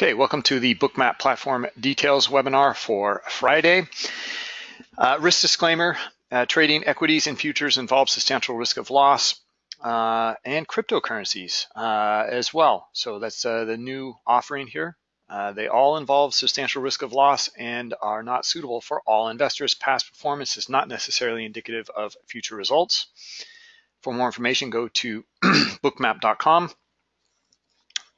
Okay, welcome to the Bookmap Platform Details webinar for Friday. Uh, risk disclaimer, uh, trading equities and futures involves substantial risk of loss uh, and cryptocurrencies uh, as well. So that's uh, the new offering here. Uh, they all involve substantial risk of loss and are not suitable for all investors. Past performance is not necessarily indicative of future results. For more information, go to bookmap.com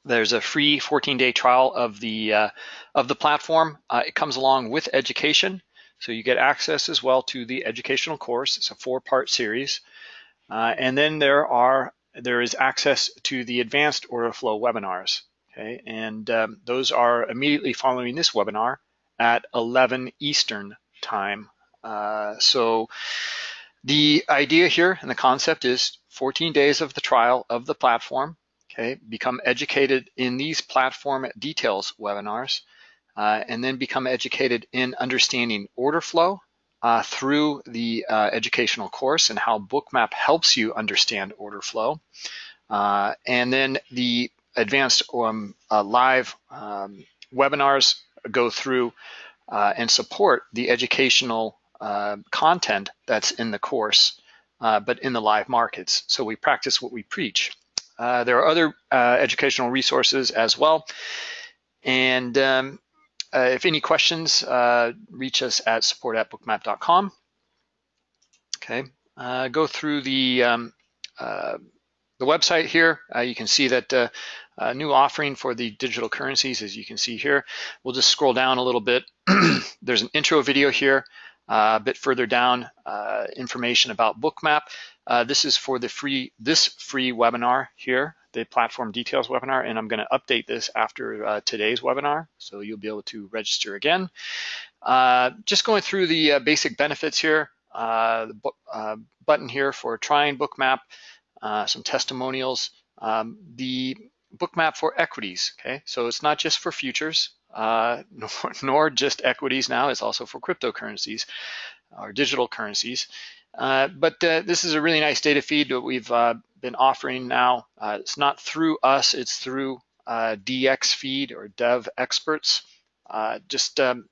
there's a free 14-day trial of the uh, of the platform. Uh, it comes along with education, so you get access as well to the educational course. It's a four-part series, uh, and then there are there is access to the advanced order flow webinars. Okay, and um, those are immediately following this webinar at 11 Eastern time. Uh, so the idea here and the concept is 14 days of the trial of the platform okay? Become educated in these platform details webinars, uh, and then become educated in understanding order flow uh, through the uh, educational course and how Bookmap helps you understand order flow. Uh, and then the advanced um, uh, live um, webinars go through uh, and support the educational content that's in the course, but in the live markets. So we practice what we preach. Uh, there are other uh, educational resources as well. And um, uh, if any questions, uh, reach us at support at bookmap.com. Okay, uh, go through the um, the website here. you can see that new offering for the digital currencies, as you can see here. We'll just scroll down a little bit. There's an intro video here. A bit further down, information about Bookmap. Uh, this is for the free this free webinar here, the platform details webinar, and I'm going to update this after uh, today's webinar, so you'll be able to register again. Uh, just going through the uh, basic benefits here, the button here for trying Bookmap, some testimonials, um, the Bookmap for equities. Okay, so it's not just for futures uh, nor, nor, just equities now, it's also for cryptocurrencies or digital currencies. Uh, but uh, this is a really nice data feed that we've uh, been offering now. Uh, it's not through us, it's through uh, dxFeed or Dev Experts. just um,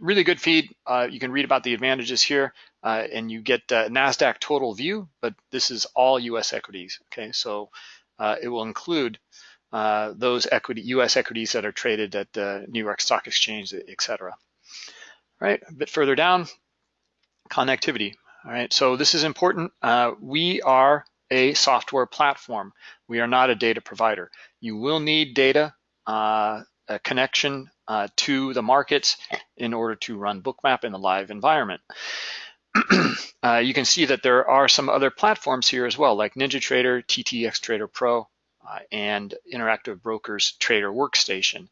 really good feed. you can read about the advantages here and you get NASDAQ total view, but this is all US equities, okay? So it will include uh, those equity, U.S. equities that are traded at the New York Stock Exchange, et cetera. A bit further down, connectivity. All right, so this is important. Uh, we are a software platform. We are not a data provider. You will need data, uh, a connection uh, to the markets in order to run Bookmap in the live environment. uh, you can see that there are some other platforms here as well, like NinjaTrader, TTX Trader Pro, uh, and Interactive Brokers Trader Workstation.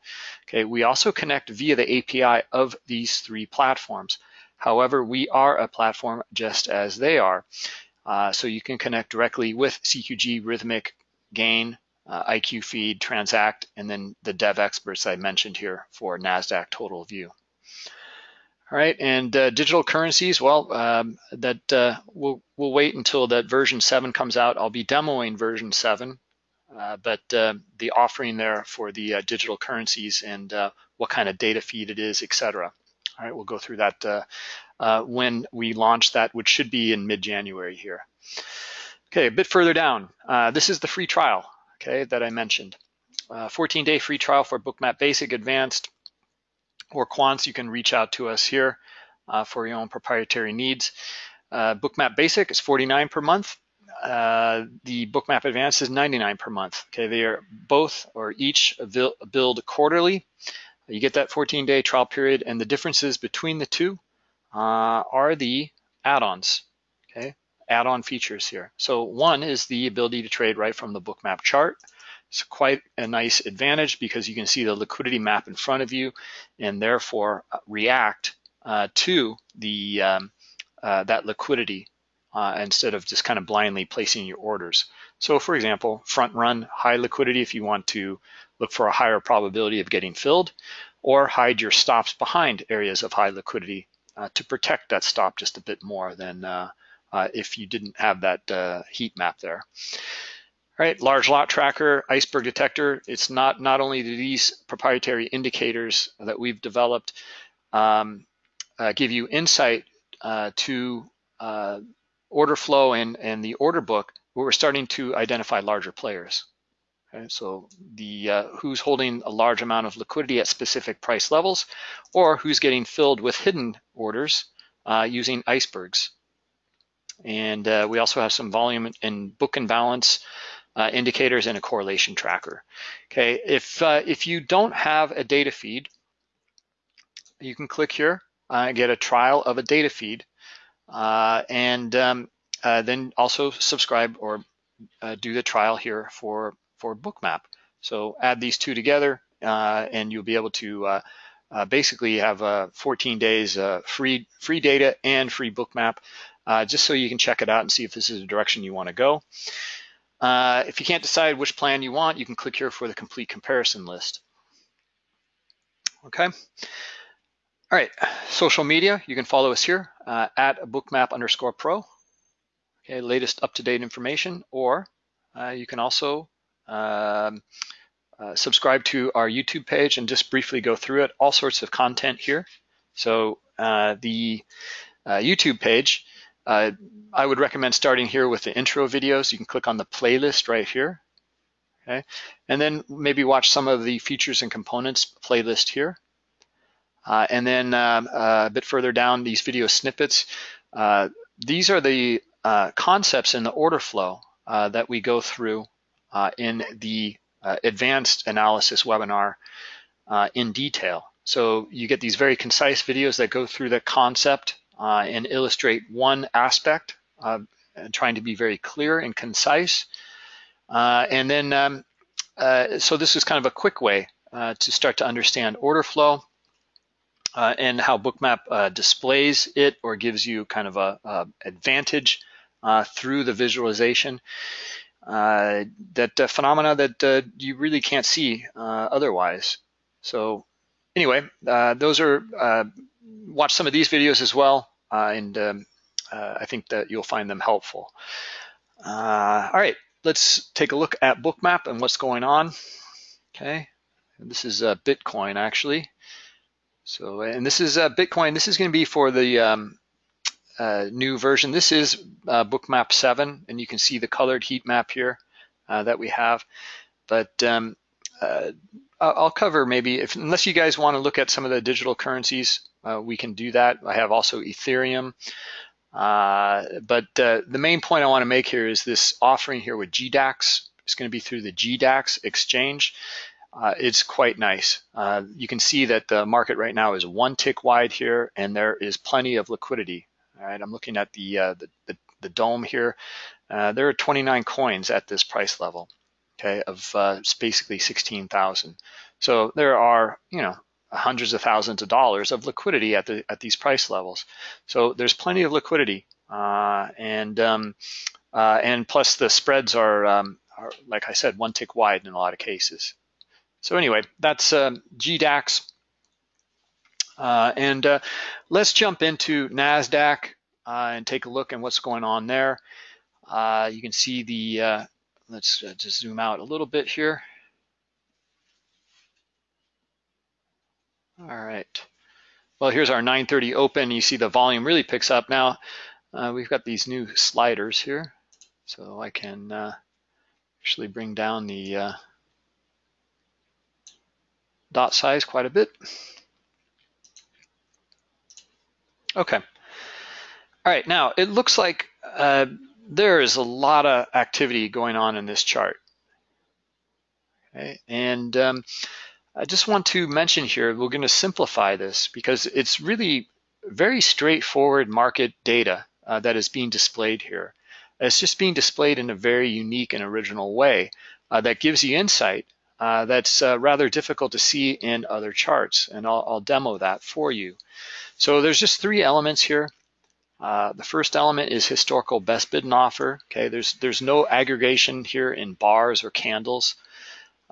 Okay, we also connect via the API of these three platforms. However, we are a platform just as they are. Uh, so you can connect directly with CQG, Rithmic, Gain, uh, IQFeed, Transact, and then the Devexperts I mentioned here for NASDAQ Total View. All right, and uh, digital currencies, well, um, that uh, we'll, we'll wait until that version 7 comes out. I'll be demoing version 7 uh, but uh, the offering there for the uh, digital currencies and uh, what kind of data feed it is, et cetera. All right, we'll go through that uh, uh, when we launch that, which should be in mid-January here. Okay, a bit further down, uh, this is the free trial, okay, that I mentioned. Uh, 14-day free trial for Bookmap Basic, Advanced, or Quants. You can reach out to us here for your own proprietary needs. Bookmap Basic is 49 per month. Uh, the Bookmap Advanced is 99 per month. Okay, they are both or each billed quarterly. You get that 14-day trial period, and the differences between the two uh, are the add-ons. Okay, add-on features here. So one is the ability to trade right from the Bookmap chart. It's quite a nice advantage because you can see the liquidity map in front of you, and therefore uh, react uh, to the um, uh, that liquidity uh, instead of just kind of blindly placing your orders. So for example, front run high liquidity if you want to look for a higher probability of getting filled, or hide your stops behind areas of high liquidity uh, to protect that stop just a bit more than uh, uh if you didn't have that uh, heat map there. right, large lot tracker, iceberg detector. It's not, not only do these proprietary indicators that we've developed um, uh, give you insight uh, to order flow and, and the order book, but we're starting to identify larger players. So the uh, who's holding a large amount of liquidity at specific price levels, or who's getting filled with hidden orders uh, using icebergs. And uh, we also have some volume and book and balance uh, indicators and a correlation tracker. Okay, if uh, if you don't have a data feed, you can click here and get a trial of a data feed, uh, and um, then also subscribe or do the trial here for for Bookmap. So add these two together uh, and you'll be able to uh, uh, basically have uh, 14 days uh, free free data and free Bookmap uh, just so you can check it out and see if this is the direction you want to go. if you can't decide which plan you want, you can click here for the complete comparison list. Okay. All right, social media, you can follow us here at bookmap underscore pro. Okay, latest up-to-date information, or you can also um, uh, subscribe to our YouTube page and just briefly go through it. All sorts of content here. So uh, the uh, YouTube page, uh, I would recommend starting here with the intro videos. You can click on the playlist right here. Okay, and then maybe watch some of the features and components playlist here. Uh, and then um, uh, a bit further down, these video snippets. these are the concepts in the order flow that we go through in the uh, advanced analysis webinar uh, in detail. So you get these very concise videos that go through the concept and illustrate one aspect, trying to be very clear and concise. and then, um, so this is kind of a quick way to start to understand order flow. Uh, and how Bookmap uh, displays it or gives you kind of a, a advantage uh, through the visualization uh, that uh, phenomena that uh, you really can't see uh, otherwise. So anyway, uh, those are, watch some of these videos as well, and um, I think that you'll find them helpful. all right, let's take a look at Bookmap and what's going on. Okay, and this is Bitcoin actually. So, and this is Bitcoin. This is going to be for the um, uh, new version. This is uh, Bookmap 7, and you can see the colored heat map here uh, that we have. But um, uh, I'll cover maybe, if, unless you guys want to look at some of the digital currencies, uh, we can do that. I have also Ethereum. Uh, but the main point I want to make here is this offering here with GDAX. It's going to be through the GDAX exchange. Uh, it's quite nice. Uh, you can see that the market right now is one tick wide here and there is plenty of liquidity. I'm looking at the, uh, the, the, the, DOM here. Uh, there are 29 coins at this price level, okay, of uh, basically 16,000. So there are, you know, hundreds of thousands of dollars of liquidity at the at these price levels. So there's plenty of liquidity, uh, and um, uh, and plus the spreads are, um, are, like I said, one tick wide in a lot of cases. So anyway, that's um, GDAX. Uh, and uh, let's jump into NASDAQ uh, and take a look at what's going on there. Uh, you can see the, uh, let's uh, just zoom out a little bit here. All right. Well, here's our 930 open. You see the volume really picks up. Now, we've got these new sliders here. So I can actually bring down the dot size quite a bit. Okay. All right, now it looks like uh, there is a lot of activity going on in this chart. Okay, and um, I just want to mention here, we're going to simplify this because it's really very straightforward market data uh, that is being displayed here. It's just being displayed in a very unique and original way uh, that gives you insight uh, that's uh, rather difficult to see in other charts, and I'll, I'll demo that for you. So there's just three elements here. Uh, the first element is historical best bid and offer. Okay, there's there's no aggregation here in bars or candles,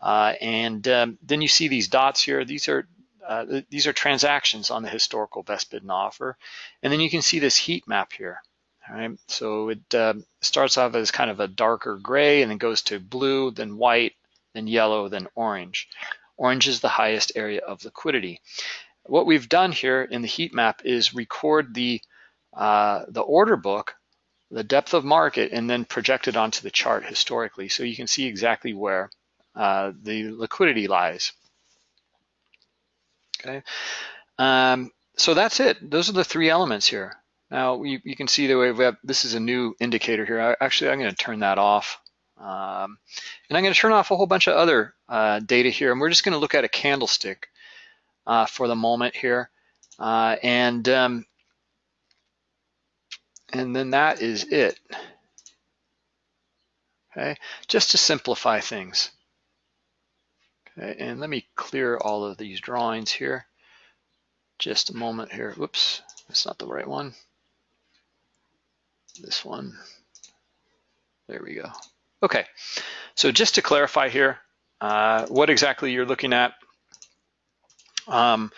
uh, and um, then you see these dots here. These are uh, these are transactions on the historical best bid and offer, and then you can see this heat map here. All right, so it uh, starts off as kind of a darker gray and then goes to blue, then white, then yellow, then orange. Orange is the highest area of liquidity. What we've done here in the heat map is record the, uh, the order book, the depth of market, and then project it onto the chart historically so you can see exactly where uh, the liquidity lies. Okay, um, so that's it. Those are the three elements here. Now you, you can see the way we have, this is a new indicator here. I, actually, I'm going to turn that off. Um, and I'm going to turn off a whole bunch of other uh, data here, and we're just going to look at a candlestick uh, for the moment here. Uh, and, um, and then that is it. Okay, just to simplify things. Okay, and let me clear all of these drawings here. Just a moment here. Whoops, that's not the right one this one. There we go. Okay, so just to clarify here, uh, what exactly you're looking at um,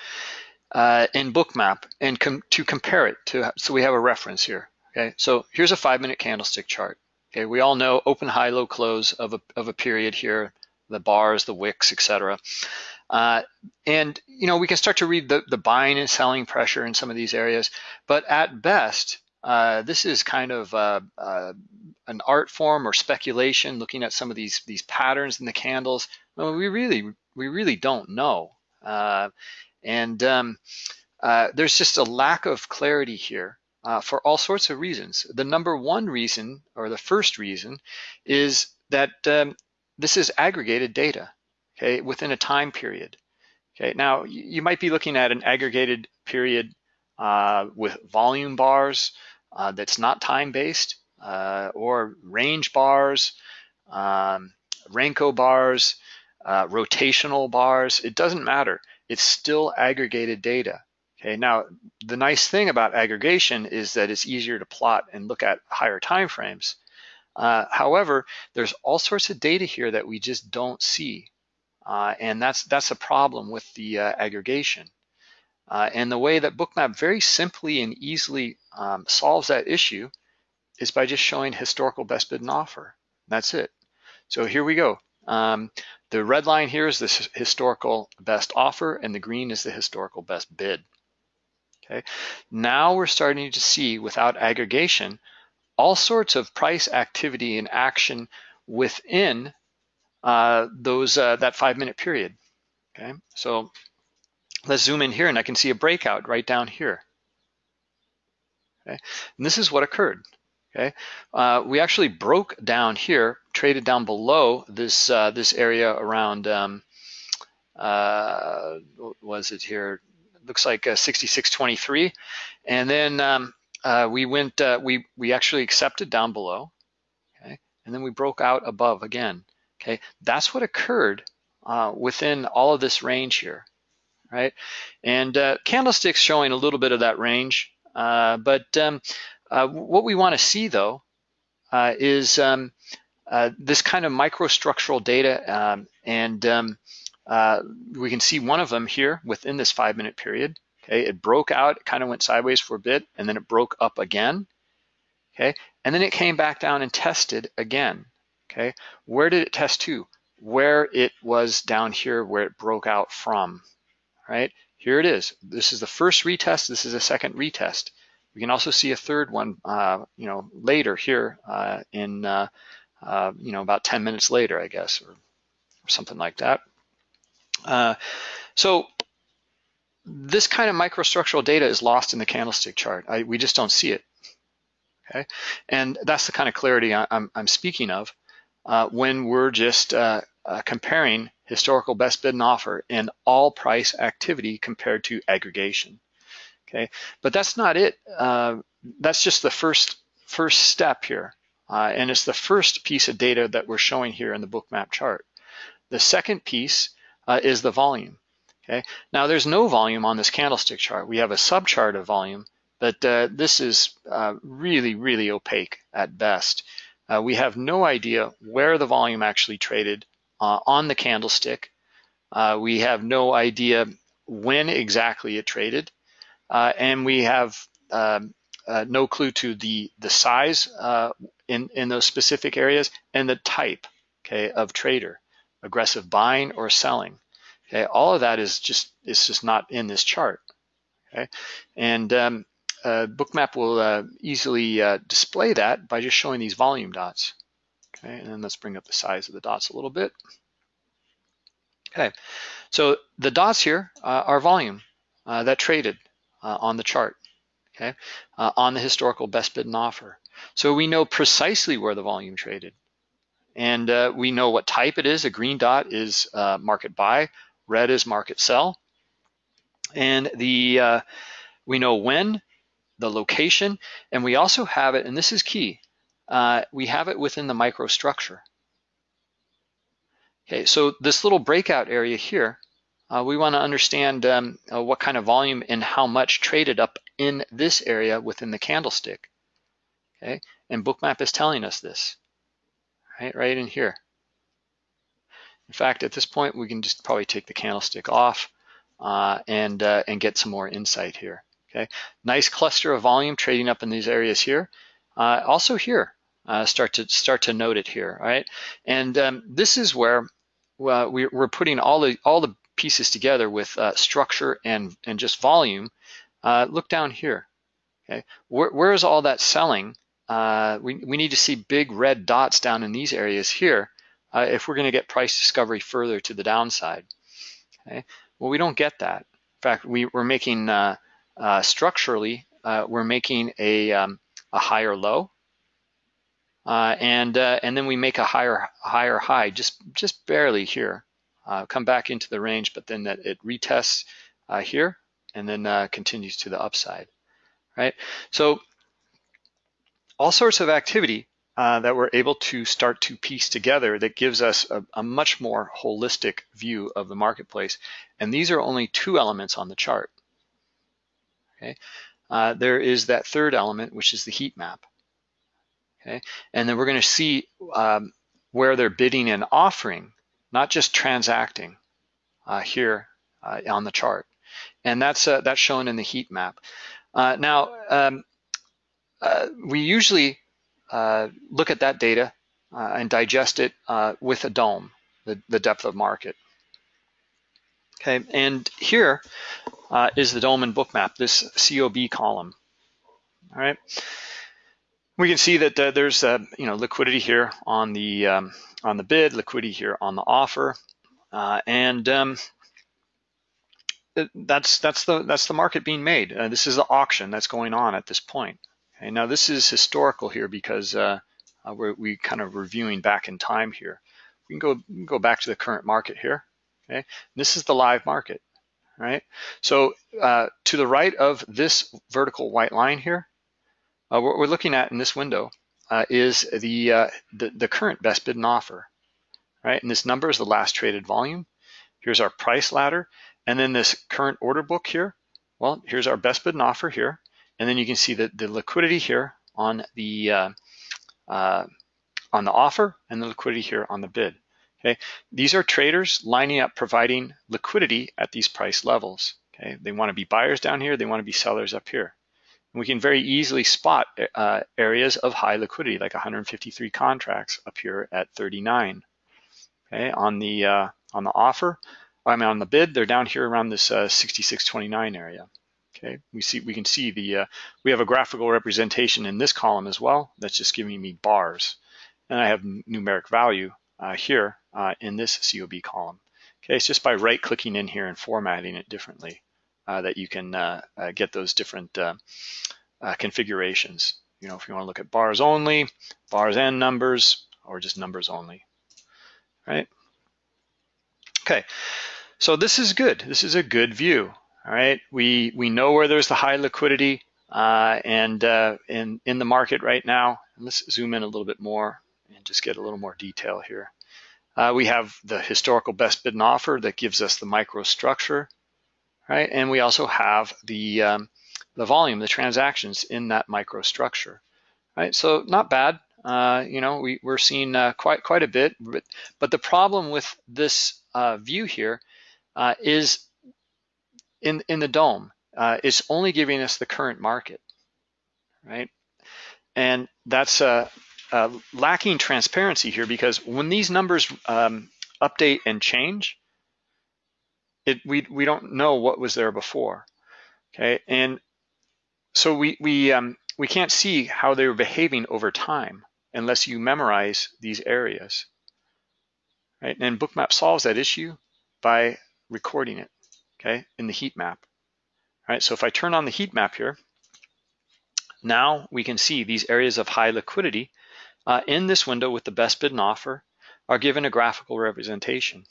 uh, in Bookmap and com to compare it to, so we have a reference here. Okay, so here's a five minute candlestick chart. Okay, we all know open, high, low, close of a, of a period here, the bars, the wicks, etc. Uh, and you know we can start to read the, the buying and selling pressure in some of these areas, but at best, uh, this is kind of uh, uh, an art form or speculation, looking at some of these these patterns in the candles. We really we really don't know, uh, and um, uh, there's just a lack of clarity here for all sorts of reasons. The number one reason, or the first reason, is that um, this is aggregated data, okay, within a time period. Okay, now you might be looking at an aggregated period uh, with volume bars, uh, that's not time-based, uh, or range bars, um, Renko bars, uh, rotational bars, it doesn't matter. It's still aggregated data. Okay, now the nice thing about aggregation is that it's easier to plot and look at higher time frames. Uh, however, there's all sorts of data here that we just don't see. Uh, and that's that's a problem with the uh, aggregation. Uh, and the way that Bookmap very simply and easily um, solves that issue is by just showing historical best bid and offer. That's it. So here we go. Um, the red line here is the historical best offer and the green is the historical best bid. Okay. Now we're starting to see without aggregation all sorts of price activity and action within uh, those uh, that five minute period. Okay, so Let's zoom in here and I can see a breakout right down here. Okay, and this is what occurred. Okay, uh, we actually broke down here, traded down below this uh, this area around. Um, uh, was it here? Looks like 66.23, uh, and then um, uh, we went. Uh, we we actually accepted down below. Okay, and then we broke out above again. Okay, that's what occurred within all of this range here right? And uh, candlesticks showing a little bit of that range. Uh, but um, uh, what we want to see though uh, is um, uh, this kind of microstructural data um, and um, uh, we can see one of them here within this five minute period. Okay, it broke out, it kind of went sideways for a bit and then it broke up again. Okay, and then it came back down and tested again. Okay, where did it test to? Where it was down here where it broke out from right? Here it is. This is the first retest. This is a second retest. We can also see a third one, uh, you know, later here uh, in, uh, uh you know, about 10 minutes later, I guess, or, or something like that. Uh, so this kind of microstructural data is lost in the candlestick chart. I, we just don't see it. Okay, and that's the kind of clarity I, am speaking of uh, when we're just comparing historical best bid and offer, and all price activity compared to aggregation. Okay, but that's not it. Uh, that's just the first first step here, uh, and it's the first piece of data that we're showing here in the bookmap chart. The second piece uh, is the volume. Okay, now there's no volume on this candlestick chart. We have a subchart of volume, but uh, this is uh, really, really opaque at best. Uh, we have no idea where the volume actually traded uh, on the candlestick. Uh, we have no idea when exactly it traded. And we have um, no clue to the, the size in, in those specific areas and the type, okay, of trader, aggressive buying or selling. Okay, all of that is just, is just not in this chart, okay? And um, uh, Bookmap will uh, easily uh, display that by just showing these volume dots. Okay, and then let's bring up the size of the dots a little bit. Okay, so the dots here uh, are volume uh, that traded uh, on the chart, okay, on the historical best bid and offer. So we know precisely where the volume traded. And uh, we know what type it is. A green dot is uh, market buy, red is market sell. And the we know when, the location, and we also have it, and this is key, we have it within the microstructure. Okay, so this little breakout area here, uh, we want to understand um, uh, what kind of volume and how much traded up in this area within the candlestick. Okay, and Bookmap is telling us this, right, right in here. In fact, at this point, we can just probably take the candlestick off uh, and uh, and get some more insight here. Okay, nice cluster of volume trading up in these areas here. Uh, also here, uh, start to start to note it here, right? And um, this is where uh, we, are putting all the all the pieces together with uh, structure and and just volume. Look down here. Okay, where, where is all that selling? Uh, we we need to see big red dots down in these areas here uh, if we're going to get price discovery further to the downside. Okay, well we don't get that. In fact, we we're making uh, structurally we're making a um, a higher low uh, and uh, and then we make a higher higher high, just just barely here. Uh, come back into the range, but then that it retests uh, here and then uh, continues to the upside, right? So all sorts of activity uh, that we're able to start to piece together that gives us a, a much more holistic view of the marketplace. And these are only two elements on the chart. Okay, there is that third element, which is the heat map. Okay, and then we're going to see um, where they're bidding and offering, not just transacting uh, here uh, on the chart. And that's uh, that's shown in the heat map. Uh, now, um, uh, we usually uh, look at that data and digest it with a DOM, the, the depth of market. Okay, and here is the DOM and bookmap, this COB column. All right. We can see that uh, there's uh, you know liquidity here on the um, on the bid, liquidity here on the offer, uh, and um, that's that's the that's the market being made. Uh, this is the auction that's going on at this point. Okay, now this is historical here because uh, uh, we're we kind of reviewing back in time here. We can go we can go back to the current market here. Okay, this is the live market, right? So to the right of this vertical white line here uh, what we're looking at in this window uh, is the, uh, the, the current best bid and offer, right? And this number is the last traded volume. Here's our price ladder, and then this current order book here. Well, here's our best bid and offer here, and then you can see the, the liquidity here on the uh, uh, on the offer and the liquidity here on the bid. Okay, these are traders lining up providing liquidity at these price levels. Okay, they want to be buyers down here, they want to be sellers up here we can very easily spot uh, areas of high liquidity, like 153 contracts up here at 39. Okay, on the uh, on the offer, I mean on the bid, they're down here around this uh, 66.29 area. Okay, we see we can see the uh, we have a graphical representation in this column as well. That's just giving me bars, and I have numeric value uh, here uh, in this COB column. Okay, it's just by right-clicking in here and formatting it differently. Uh, that you can uh, uh, get those different configurations. You know, if you want to look at bars only, bars and numbers, or just numbers only, right? Okay, so this is good. This is a good view. All right, we we know where there's the high liquidity uh, and uh, in in the market right now. let's zoom in a little bit more and just get a little more detail here. Uh, we have the historical best bid and offer that gives us the microstructure right? And we also have the, um, the volume, the transactions in that microstructure, right? So not bad. Uh, you know, we, we're seeing uh, quite quite a bit, but, but the problem with this uh, view here is in in the DOM uh, it's only giving us the current market, right? And that's uh, uh, lacking transparency here because when these numbers um, update and change, it we we don't know what was there before, okay? And so we we um, we can't see how they were behaving over time unless you memorize these areas, right? And Bookmap solves that issue by recording it, okay, in the heat map. All right, so if I turn on the heat map here, now we can see these areas of high liquidity uh, in this window with the best bid and offer are given a graphical representation.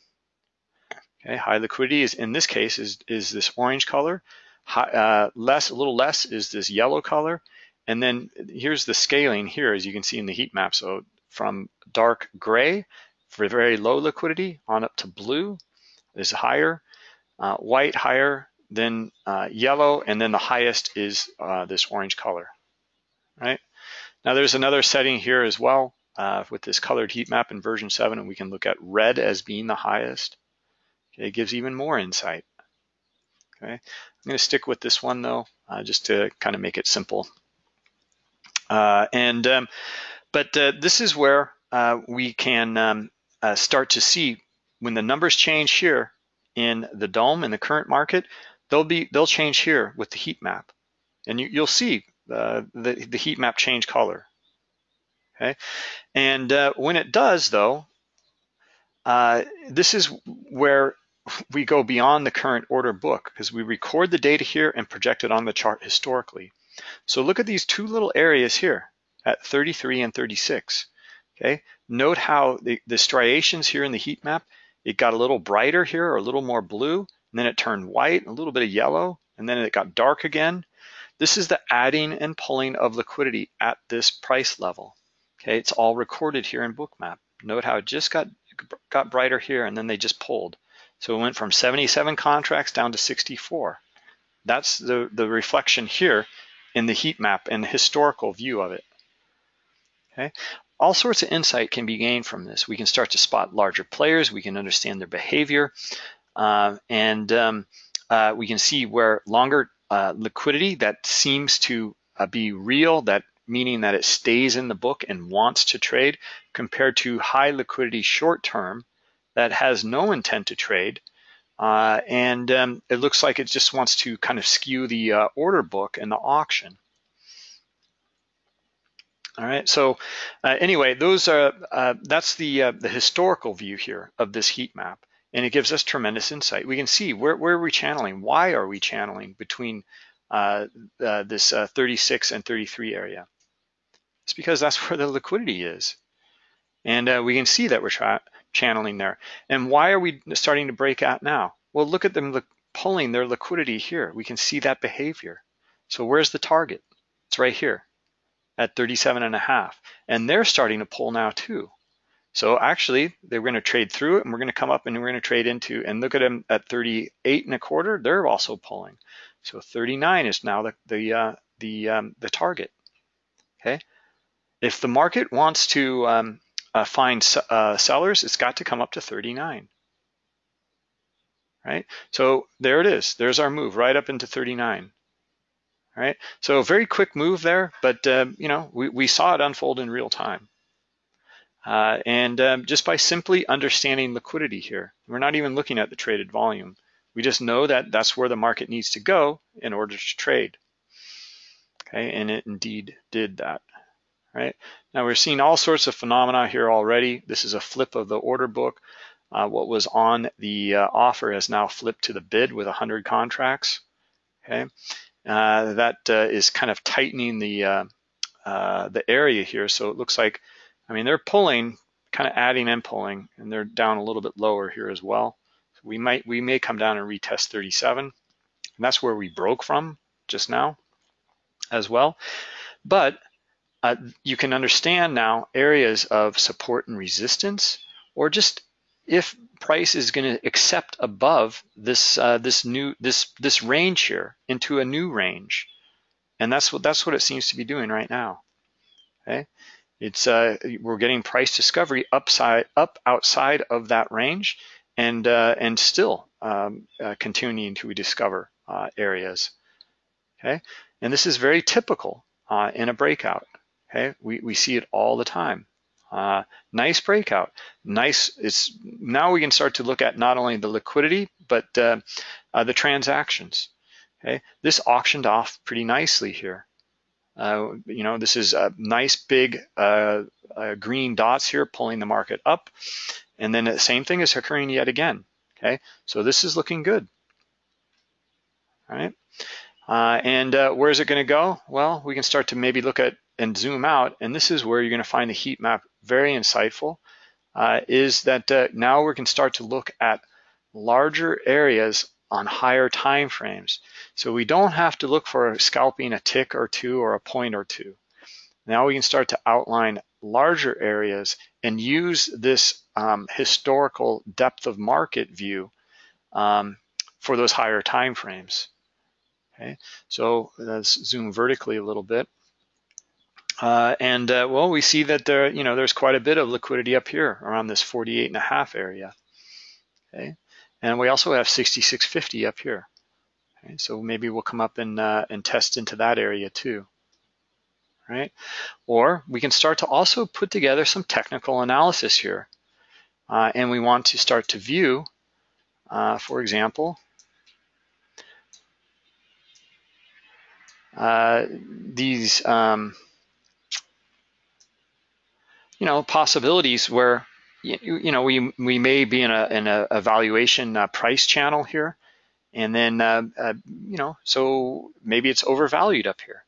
Okay, high liquidity is in this case is, is this orange color, high, uh, less, a little less is this yellow color, and then here's the scaling here as you can see in the heat map. So from dark gray for very low liquidity on up to blue is higher, uh, white higher, then uh, yellow, and then the highest is uh, this orange color right? Now there's another setting here as well uh, with this colored heat map in version 7, and we can look at red as being the highest. Okay, it gives even more insight. Okay, I'm going to stick with this one though, uh, just to kind of make it simple. Uh, and um, but this is where we can um, start to see when the numbers change here in the DOM in the current market, they'll be they'll change here with the heat map, and you, you'll see uh, the, the heat map change color. Okay, and uh, when it does though, uh, this is where we go beyond the current order book because we record the data here and project it on the chart historically. So look at these two little areas here at 33 and 36. Okay, note how the, the striations here in the heat map, it got a little brighter here or a little more blue, and then it turned white, a little bit of yellow, and then it got dark again, this is the adding and pulling of liquidity at this price level. Okay, it's all recorded here in Bookmap. Note how it just got, got brighter here and then they just pulled. So it went from 77 contracts down to 64. That's the, the reflection here in the heat map and the historical view of it. Okay, all sorts of insight can be gained from this. We can start to spot larger players, we can understand their behavior, uh, and um, uh, we can see where longer uh, liquidity that seems to uh, be real, that meaning that it stays in the book and wants to trade, compared to high liquidity short term that has no intent to trade. Uh, and um, it looks like it just wants to kind of skew the uh, order book and the auction. All right, so uh, anyway, those are uh, that's the uh, the historical view here of this heat map and it gives us tremendous insight. We can see where, where are we channeling? Why are we channeling between uh, uh, this uh, 36 and 33 area? It's because that's where the liquidity is. And we can see that we're channeling there. And why are we starting to break out now? Well, look at them pulling their liquidity here. We can see that behavior. So where's the target? It's right here at 37 and a half. And they're starting to pull now too. So actually, they're going to trade through it, and we're going to come up and we're going to trade into, and look at them at 38 and a quarter, they're also pulling. So 39 is now the the uh, the um, the target. Okay, if the market wants to um, uh, find uh, sellers, it's got to come up to 39. Right, so there it is. There's our move right up into 39. Right, so very quick move there, but um, you know we we saw it unfold in real time. Uh, and um, just by simply understanding liquidity here, we're not even looking at the traded volume. We just know that that's where the market needs to go in order to trade. Okay, and it indeed did that. Right now we're seeing all sorts of phenomena here already. This is a flip of the order book. Uh, what was on the uh, offer has now flipped to the bid with 100 contracts. Okay, that uh, is kind of tightening the uh, uh, the area here. So it looks like I mean, they're pulling, kind of adding and pulling, and they're down a little bit lower here as well. So we might, we may come down and retest 37, and that's where we broke from just now as well. But uh, you can understand now areas of support and resistance, or just if price is going to accept above this uh, this new this this range here into a new range, and that's what that's what it seems to be doing right now. Okay, it's uh, we're getting price discovery upside up outside of that range, and uh, and still um, uh, continuing to discover uh, areas. Okay, and this is very typical uh, in a breakout. Okay, we, we see it all the time. Uh, nice breakout. Nice. It's now we can start to look at not only the liquidity but uh, uh, the transactions. Okay, this auctioned off pretty nicely here. Uh, you know, this is a nice big uh, uh, green dots here pulling the market up, and then the same thing is occurring yet again. Okay, so this is looking good. All right, and where is it going to go? Well, we can start to maybe look at and zoom out, and this is where you're going to find the heat map very insightful, uh, is that uh, now we can start to look at larger areas on higher time frames. So we don't have to look for scalping a tick or two or a point or two. Now we can start to outline larger areas and use this um, historical depth of market view um, for those higher time frames. Okay, so let's zoom vertically a little bit. Uh, and uh, well, we see that there, you know, there's quite a bit of liquidity up here around this 48 and a half area. Okay, and we also have 6650 up here. Okay, so maybe we'll come up and uh, and test into that area too. Right, or we can start to also put together some technical analysis here, uh, and we want to start to view, uh, for example, uh, these. Um, you know, possibilities where, you, you know, we, we may be in a, in a evaluation uh, price channel here. And then, uh, uh, you know, so maybe it's overvalued up here.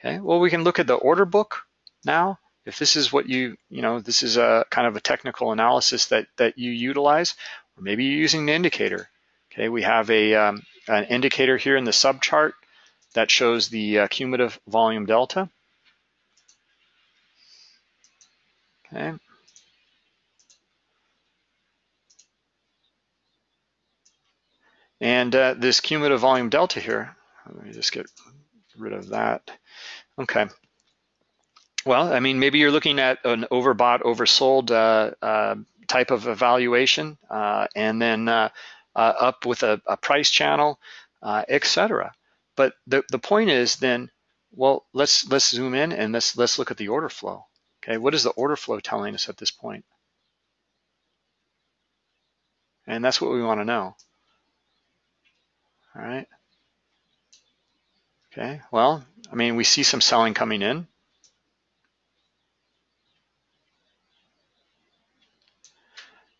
Okay, well, we can look at the order book now. If this is what you, you know, this is a kind of a technical analysis that, that you utilize, or maybe you're using an indicator. Okay, we have a, um, an indicator here in the subchart that shows the uh, cumulative volume delta. Okay. And uh, this cumulative volume delta here, let me just get rid of that. Okay. Well, I mean, maybe you're looking at an overbought, oversold uh, uh, type of evaluation, uh, and then uh, uh, up with a, a price channel, etc. But the, the point is then, well, let's let's zoom in and let's let's look at the order flow. Okay, what is the order flow telling us at this point? And that's what we want to know. All right. Okay, well, I mean, we see some selling coming in.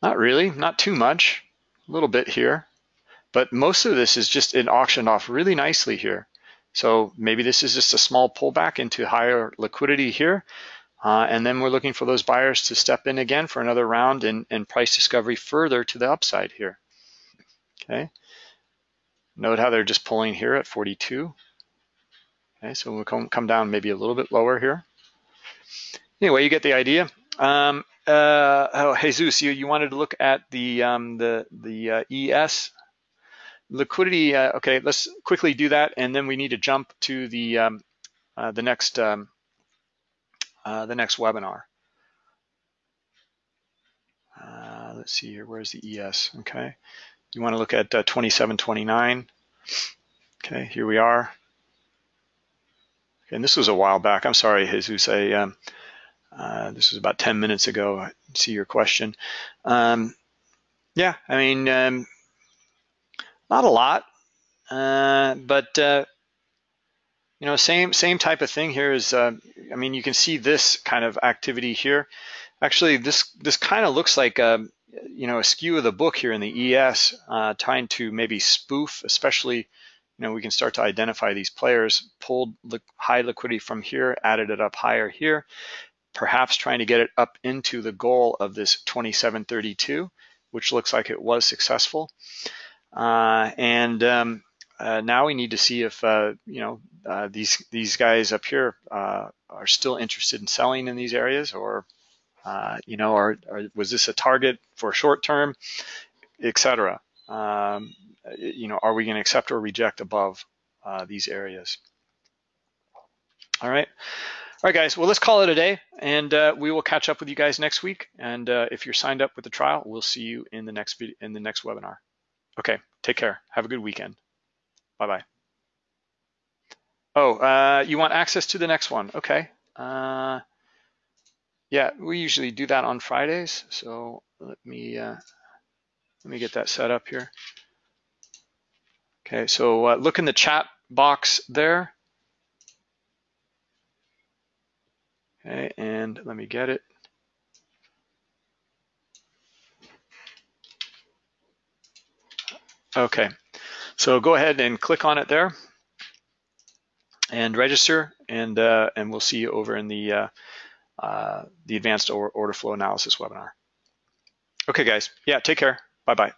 Not really, not too much, a little bit here. But most of this is just it auctioned off really nicely here. So maybe this is just a small pullback into higher liquidity here. Uh, and then we're looking for those buyers to step in again for another round and, and price discovery further to the upside here. Okay. Note how they're just pulling here at 42. Okay, so we'll come, come down maybe a little bit lower here. Anyway, you get the idea. Um, uh, oh, Jesus, you, you wanted to look at the um, the the uh, ES liquidity. Uh, okay, let's quickly do that, and then we need to jump to the um, uh, the next um, uh, the next webinar. Uh, let's see here, where's the ES? Okay, you want to look at uh, 2729. Okay, here we are. Okay, and this was a while back. I'm sorry, Jesus. I, um, uh, this was about 10 minutes ago. I see your question. Um, yeah, I mean, um, not a lot, uh, but uh, you know, same same type of thing here is, uh, I mean, you can see this kind of activity here. Actually, this this kind of looks like a, um, you know, a skew of the book here in the ES, uh, trying to maybe spoof, especially, you know, we can start to identify these players, pulled li high liquidity from here, added it up higher here, perhaps trying to get it up into the goal of this 2732, which looks like it was successful. Uh, and um, uh, now we need to see if uh, you know uh, these these guys up here uh, are still interested in selling in these areas, or uh, you know, or, or, was this a target for short term, etc. Um, you know, are we going to accept or reject above uh, these areas? All right. All right, guys. Well, let's call it a day, and we will catch up with you guys next week. And if you're signed up with the trial, we'll see you in the next in the next webinar. Okay. Take care. Have a good weekend. Bye-bye. Oh, uh, you want access to the next one? Okay. Uh, yeah, we usually do that on Fridays. So let me uh, let me get that set up here. Okay, so uh, look in the chat box there. Okay, and let me get it. Okay, so go ahead and click on it there and register, and uh, and we'll see you over in the uh, uh, the advanced order flow analysis webinar. Okay, guys. Yeah, take care. Bye bye.